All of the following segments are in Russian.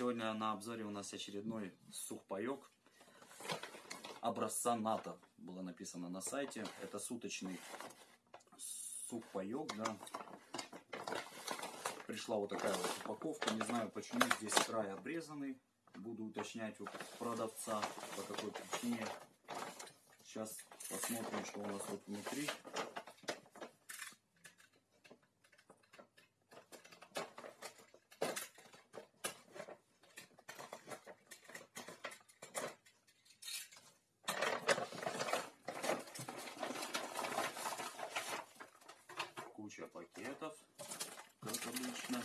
Сегодня на обзоре у нас очередной сухпайок образца НАТО. Было написано на сайте. Это суточный сухпайок, да. Пришла вот такая вот упаковка. Не знаю почему здесь край обрезанный. Буду уточнять у продавца по какой причине. Сейчас посмотрим, что у нас тут внутри. Как обычно.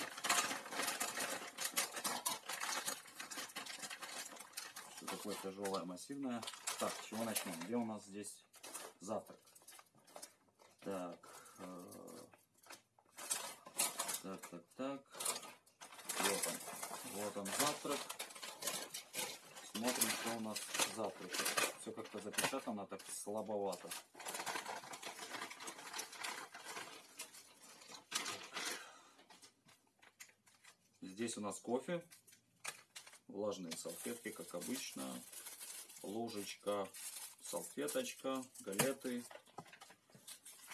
Все такое тяжелое, массивное. Так, с чего начнем? Где у нас здесь завтрак? Так, э, так, так, так. Вот он. Вот он завтрак. Смотрим, что у нас завтрак. Все как-то запечатано так слабовато. Здесь у нас кофе, влажные салфетки, как обычно, ложечка, салфеточка, галеты.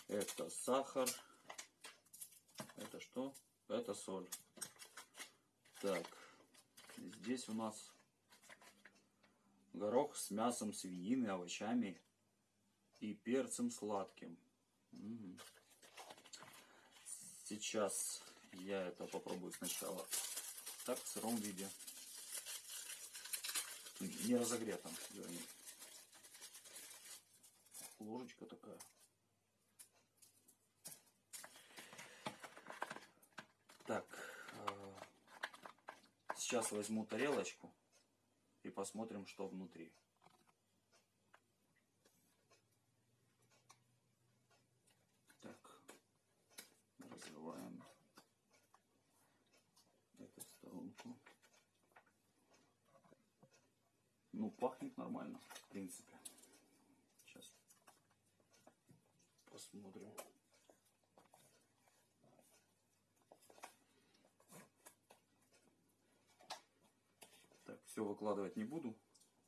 Это сахар. Это что? Это соль. Так, здесь у нас горох с мясом свинины, овощами и перцем сладким. Сейчас я это попробую сначала так в сыром виде. Не разогретом, вернее. Ложечка такая. Так, э, сейчас возьму тарелочку и посмотрим, что внутри. Пахнет нормально, в принципе. Сейчас посмотрим. Так, все выкладывать не буду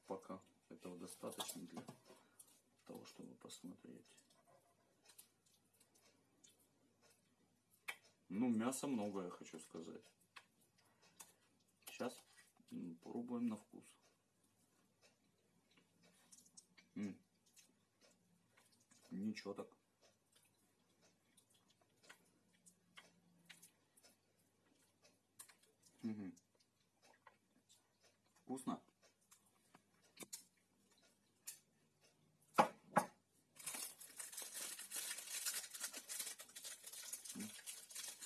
пока. Этого достаточно для того, чтобы посмотреть. Ну, мяса много, я хочу сказать. Сейчас попробуем на вкус. М Ничего так. Угу. Вкусно.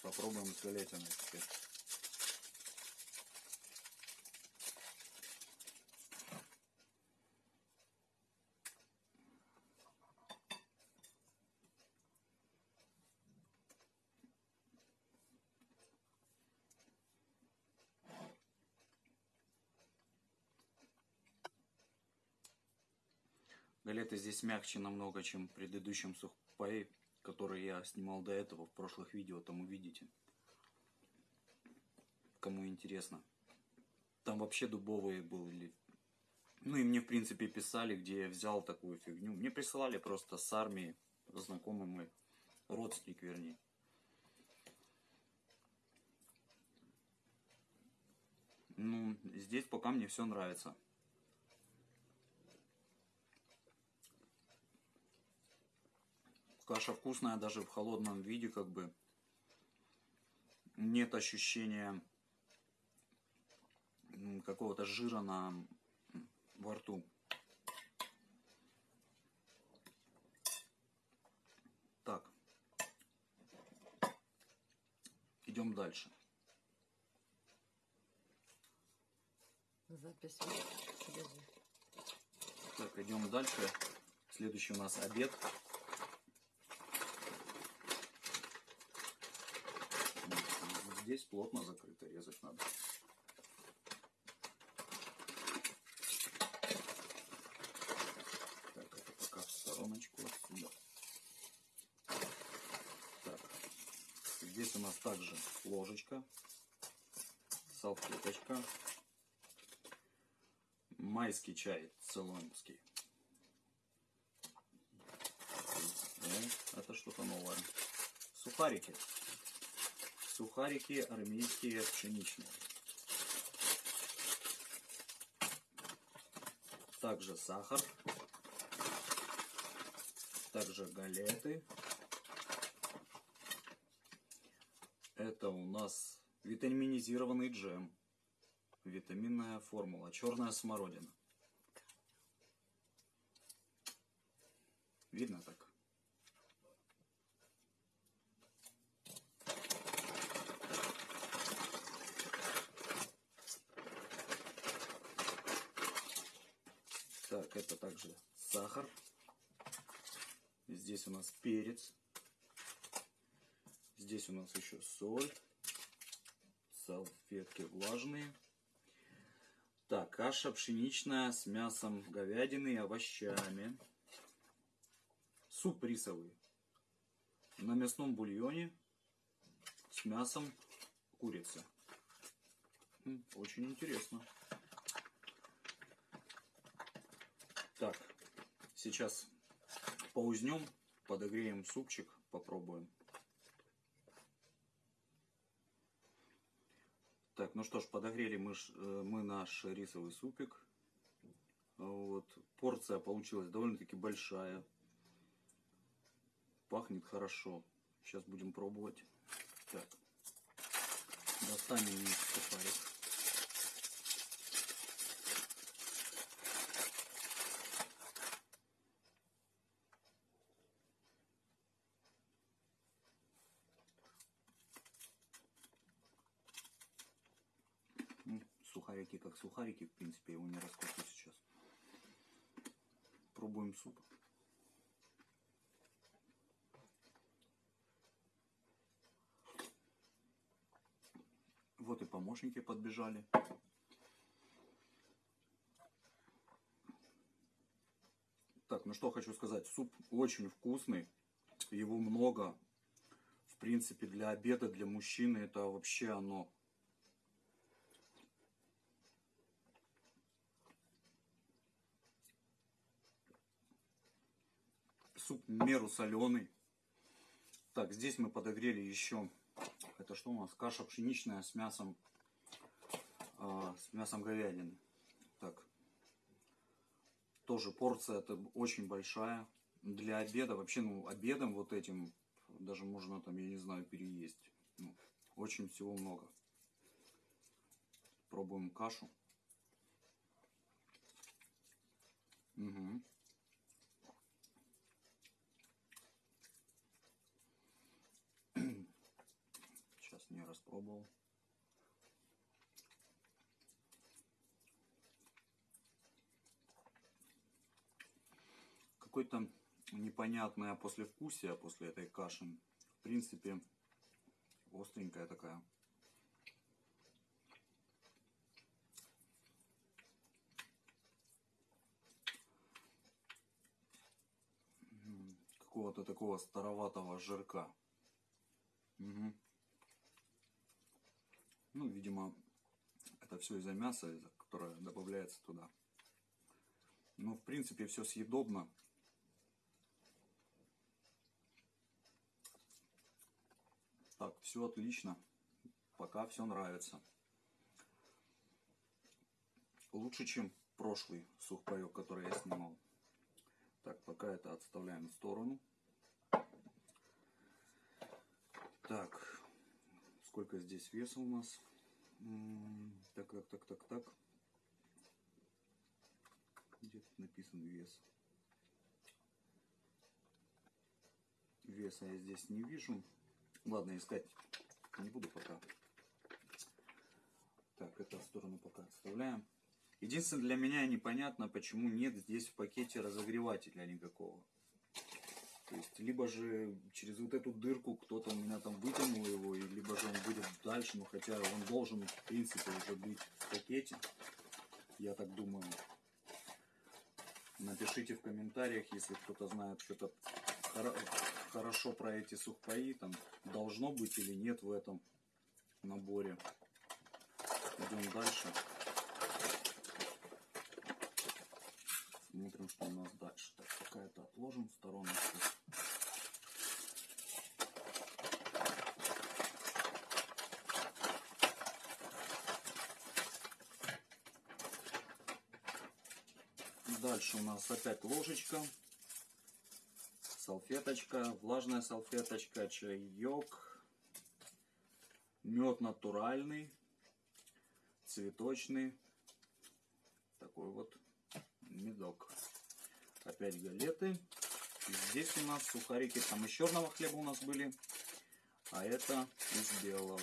Попробуем с галетиной теперь. Галеты здесь мягче намного, чем в предыдущем сухпае, который я снимал до этого в прошлых видео, там увидите. Кому интересно. Там вообще дубовые были. Ну и мне в принципе писали, где я взял такую фигню. Мне присылали просто с армии, знакомый мой, родственник вернее. Ну, здесь пока мне все нравится. Каша вкусная даже в холодном виде, как бы. Нет ощущения какого-то жира на во рту. Так. Идем дальше. Запись. Так, идем дальше. Следующий у нас обед. Здесь плотно закрыто, резать надо. Так, это пока в стороночку отсюда. Так, здесь у нас также ложечка. салфеточка. Майский чай цейлонский. О, это что-то новое. Сухарики. Сухарики армейские пшеничные. Также сахар. Также галеты. Это у нас витаминизированный джем. Витаминная формула. Черная смородина. Видно так это также сахар. Здесь у нас перец. Здесь у нас еще соль. Салфетки влажные. Так, каша пшеничная с мясом говядины и овощами. Суп рисовый. На мясном бульоне с мясом курицы. Очень интересно. Так, сейчас поузнем, подогреем супчик, попробуем. Так, ну что ж, подогрели мы, э, мы наш рисовый супик. Вот, порция получилась довольно-таки большая. Пахнет хорошо. Сейчас будем пробовать. Так, достанем сухарик. Ну, сухарики как сухарики, в принципе, его не раскрою сейчас. Пробуем суп. Вот и помощники подбежали. Так, ну что хочу сказать. Суп очень вкусный. Его много. В принципе, для обеда, для мужчины это вообще оно. Суп меру соленый. Так, здесь мы подогрели еще. Это что у нас? Каша пшеничная с мясом. а, с мясом говядины. Так. Тоже порция это очень большая. Для обеда, вообще, ну, обедом вот этим даже можно там, я не знаю, переесть. Ну, очень всего много. Пробуем кашу. Угу. Распробовал. Какое-то непонятное послевкусие после этой каши. В принципе, остренькая такая. Какого-то такого староватого жирка. Мгм. Ну, видимо, это все из-за мяса, которое добавляется туда. Ну, в принципе, все съедобно. Так, все отлично. Пока все нравится. Лучше, чем прошлый сухпайок, который я снимал. Так, пока это отставляем в сторону. Так, сколько здесь веса у нас? Так, так, так, так, так. Где тут написан вес? Веса я здесь не вижу. Ладно, искать не буду пока. Так, это в сторону пока отставляем. Единственное, для меня непонятно, почему нет здесь в пакете разогревателя никакого. То есть, либо же через вот эту дырку кто-то у меня там вытянул его, и либо же он будет дальше, но хотя он должен, в принципе, уже быть в пакете. Я так думаю. Напишите в комментариях, если кто-то знает что-то хоро- хорошо про эти сухпаи, там должно быть или нет в этом наборе. Идем дальше. Смотрим, что у нас дальше. Так, пока это отложим в стороночку. Дальше у нас опять ложечка, салфеточка, влажная салфеточка, чаек, мед натуральный, цветочный, такой вот медок. Опять галеты. Здесь у нас сухарики, там из черного хлеба у нас были, а это из белого.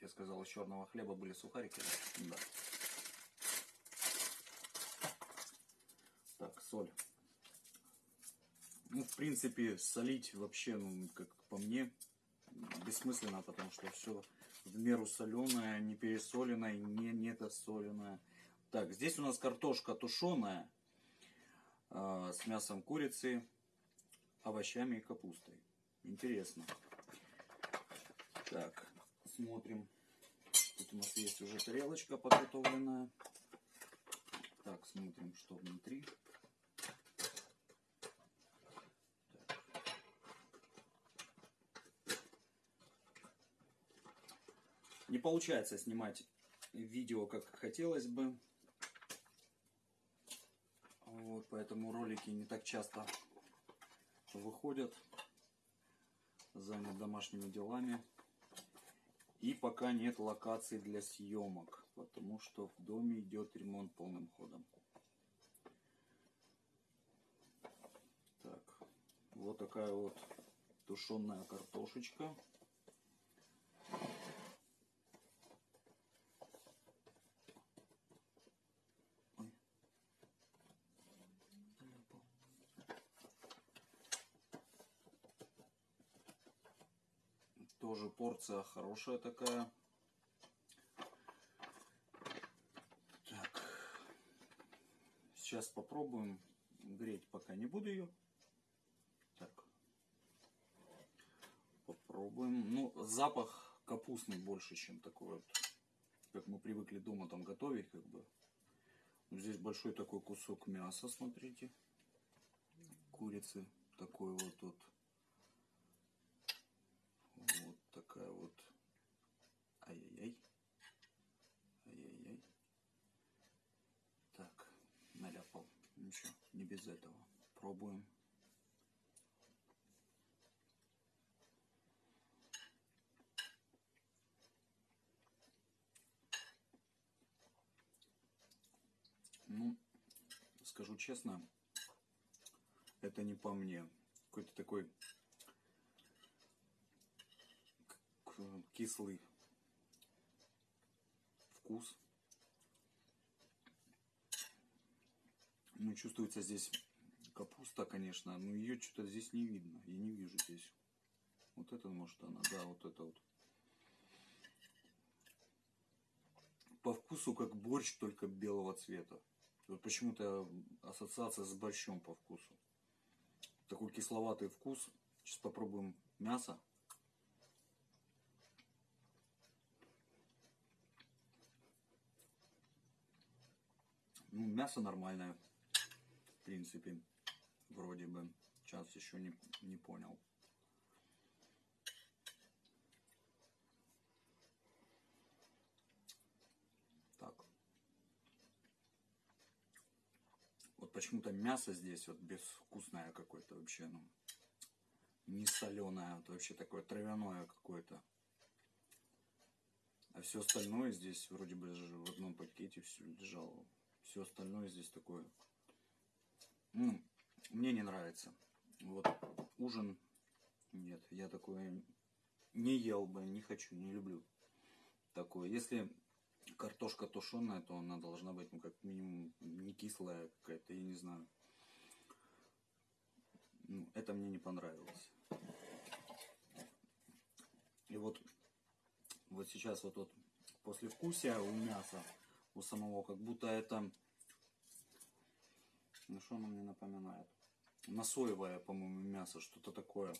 Я сказал, из черного хлеба были сухарики, да? Так, соль. Ну, в принципе, солить вообще, ну, как по мне, бессмысленно, потому что все в меру соленое, не пересоленное, не недосоленное. Так, здесь у нас картошка тушеная э, с мясом курицы, овощами и капустой. Интересно. Так, смотрим. Тут у нас есть уже тарелочка подготовленная. Так, смотрим, что внутри. Не получается снимать видео, как хотелось бы. Вот, поэтому ролики не так часто выходят. Занят домашними делами. И пока нет локаций для съемок, потому что в доме идет ремонт полным ходом. Так, вот такая вот тушеная картошечка. Тоже порция хорошая такая. Так. Сейчас попробуем. Греть пока не буду ее. Так. Попробуем. Ну, запах капустный больше, чем такой вот, как мы привыкли дома там готовить, как бы. Здесь большой такой кусок мяса, смотрите. Курицы. Такой вот тут. Вот такая вот. Ай-яй-яй. Ай-яй-яй. Так, наляпал. Ничего, не без этого. Пробуем. Ну, скажу честно, это не по мне. Какой-то такой кислый вкус. Ну, чувствуется здесь капуста, конечно, но ее что-то здесь не видно. Я не вижу здесь. Вот это, может, она, да, вот это вот. По вкусу как борщ, только белого цвета. Вот почему-то ассоциация с борщом по вкусу. Такой кисловатый вкус. Сейчас попробуем мясо. Ну, мясо нормальное. В принципе. Вроде бы. Сейчас еще не, не понял. Так. Вот почему-то мясо здесь вот безвкусное какое-то вообще, ну, не соленое, вот вообще такое травяное какое-то. А все остальное здесь вроде бы в одном пакете все лежало. Все остальное здесь такое. Ну, мне не нравится. Вот ужин нет, я такое не ел бы, не хочу, не люблю такое. Если картошка тушеная, то она должна быть, ну, как минимум, не кислая какая-то, я не знаю. Ну, это мне не понравилось. И вот, вот сейчас вот, вот после вкусия у мяса, у самого, как будто это, ну что оно мне напоминает? На соевое, по-моему, мясо, что-то такое.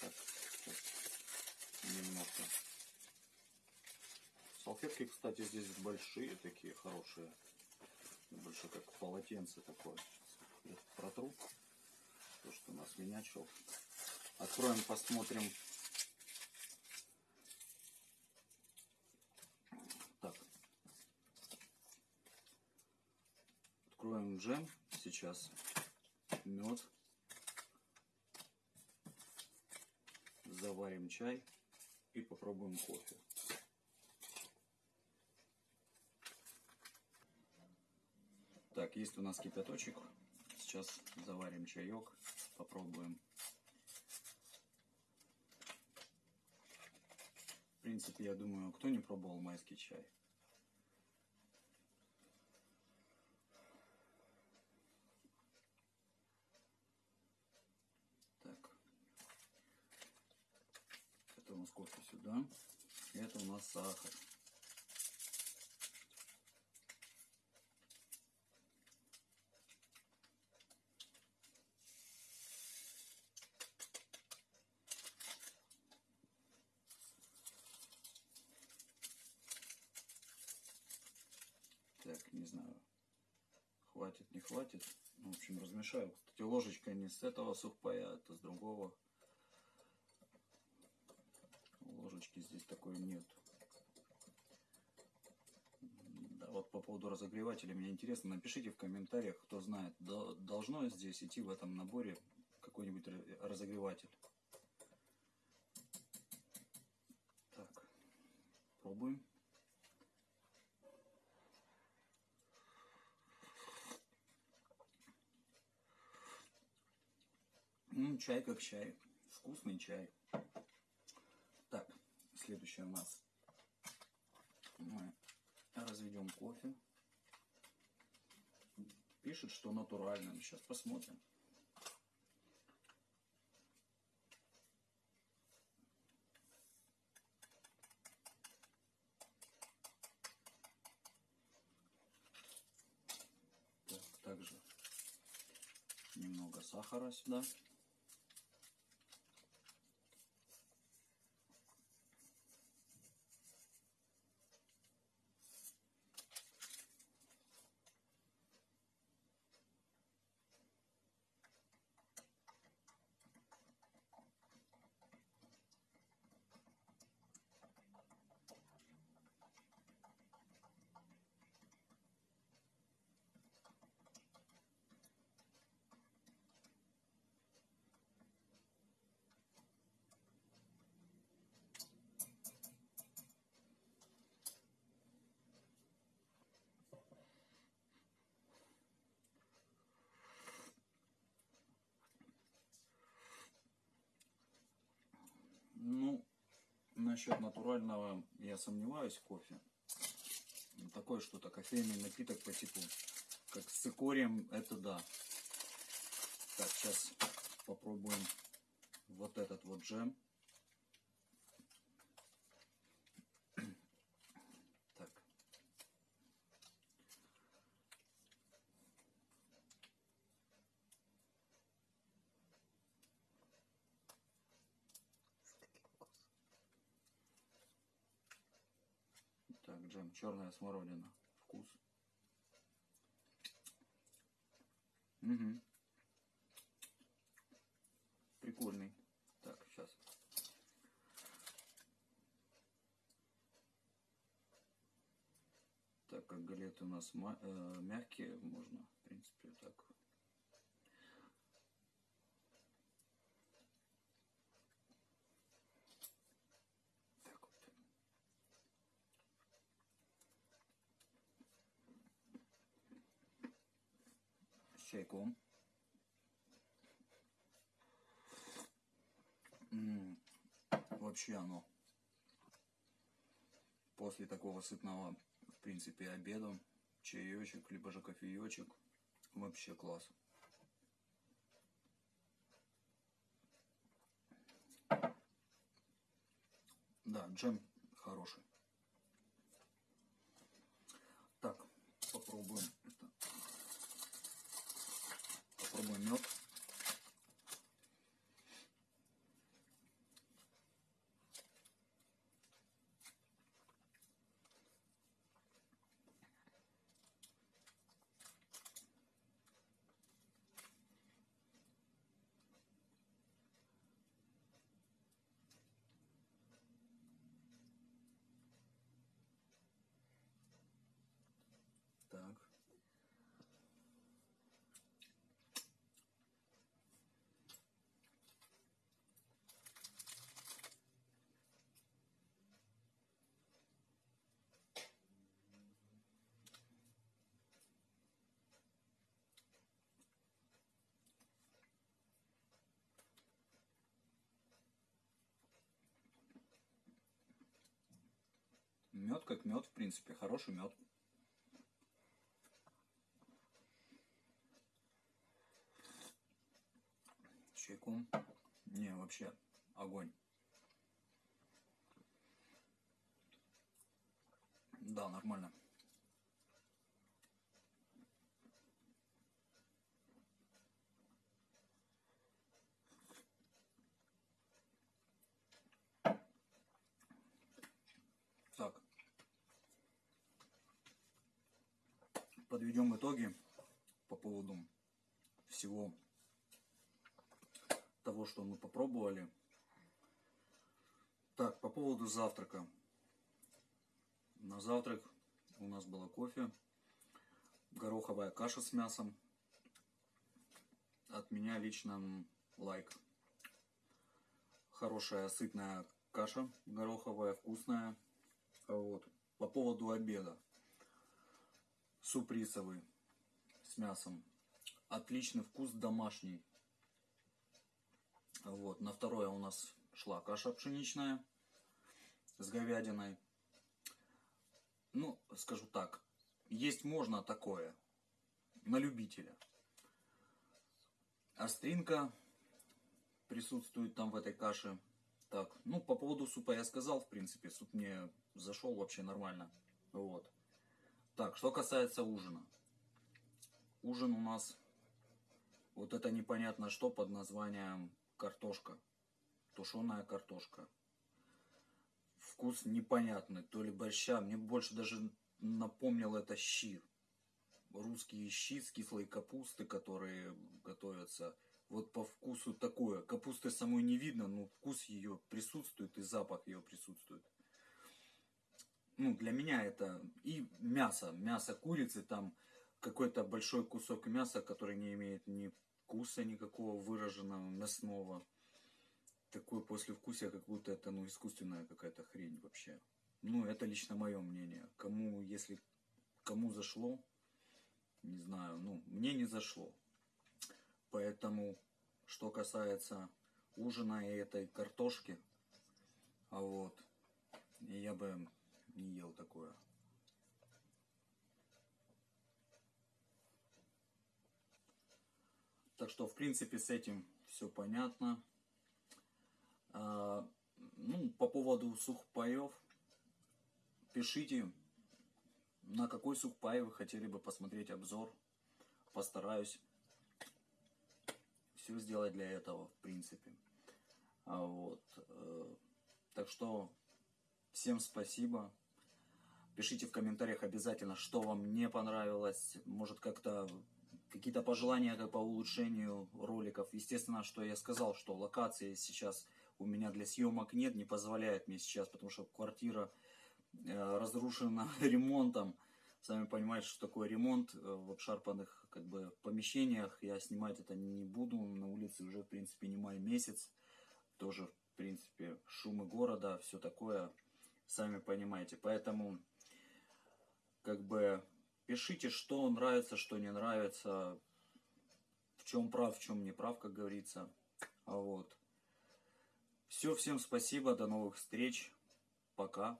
Так, немножко. Салфетки, кстати, здесь большие, такие хорошие. Больше как полотенце такое. Я протру. То, что нас менячил. Откроем, посмотрим. Так. Откроем джем сейчас. Мед. Заварим чай и попробуем кофе. Так, есть у нас кипяточек. Сейчас заварим чаек, попробуем. В принципе, я думаю, кто не пробовал майский чай? Так. Кофе сюда. Это у нас сахар. Так, не знаю, хватит, не хватит. Ну, в общем, размешаю. Кстати, ложечка не с этого сухпая, это с другого. Ложечки здесь такой нет. Да, вот по поводу разогревателя, мне интересно, напишите в комментариях, кто знает, до- должно здесь идти в этом наборе какой-нибудь ра- разогреватель. Так, пробуем. М, чай как чай. Вкусный чай. Так, следующее у нас. Мы разведем кофе. Пишет, что натуральный. Сейчас посмотрим. Так, также немного сахара сюда. Ну, насчет натурального я сомневаюсь кофе. Такое что-то, кофейный напиток по типу, как с цикорием, это да. Так, сейчас попробуем вот этот вот джем. Так. Так, джем, черная смородина. Вкус. Угу. Прикольный. Так, сейчас. Так как галеты у нас э, мягкие, можно, в принципе. Так чайком. М, Вообще оно после такого сытного, в принципе, обеда, чаечек, либо же кофеечек, вообще класс. Да, джем хороший. Так, попробуем это. Попробуем мед. Мед как мед, в принципе, хороший мед. С чайком. Не, вообще, огонь. Да, нормально. Так. Подведем итоги по поводу всего того, что мы попробовали. Так, по поводу завтрака. На завтрак у нас было кофе, гороховая каша с мясом. От меня лично лайк. Хорошая сытная каша гороховая, вкусная. Вот. По поводу обеда. Суп рисовый с мясом. Отличный вкус, домашний. Вот. На второе у нас шла каша пшеничная с говядиной. Ну, скажу так, есть можно такое, на любителя. Остринка присутствует там в этой каше. Так, ну, по поводу супа я сказал, в принципе, суп мне зашел вообще нормально. Вот. Так, что касается ужина. Ужин у нас вот это непонятно что под названием картошка. Тушеная картошка. Вкус непонятный, то ли борща. Мне больше даже напомнил это щи. Русские щи с кислой капусты, которые готовятся. Вот по вкусу такое. Капусты самой не видно, но вкус ее присутствует и запах ее присутствует. Ну, для меня это и мясо. Мясо курицы, там какой-то большой кусок мяса, который не имеет ни вкуса никакого выраженного, мясного. Такое послевкусие, как будто это ну, искусственная какая-то хрень вообще. Ну, это лично мое мнение. Кому, если кому зашло, не знаю, ну, мне не зашло. Поэтому, что касается ужина и этой картошки, а вот, я бы не ел такое. Так что, в принципе, с этим все понятно. А, ну, по поводу сухпаев, пишите, на какой сухпай вы хотели бы посмотреть обзор. Постараюсь все сделать для этого, в принципе. А вот. Э, так что, всем спасибо. Пишите в комментариях обязательно, что вам не понравилось. Может, как-то какие-то пожелания по улучшению роликов. Естественно, что я сказал, что локации сейчас у меня для съемок нет, не позволяет мне сейчас, потому что квартира э, разрушена ремонтом. Сами понимаете, что такое ремонт э, в обшарпанных как бы, помещениях. Я снимать это не буду. На улице уже, в принципе, не май месяц. Тоже, в принципе, шумы города, все такое. Сами понимаете. Поэтому, как бы, Пишите, что нравится, что не нравится, в чем прав, в чем не прав, как говорится. А вот. Все, всем спасибо, до новых встреч. Пока.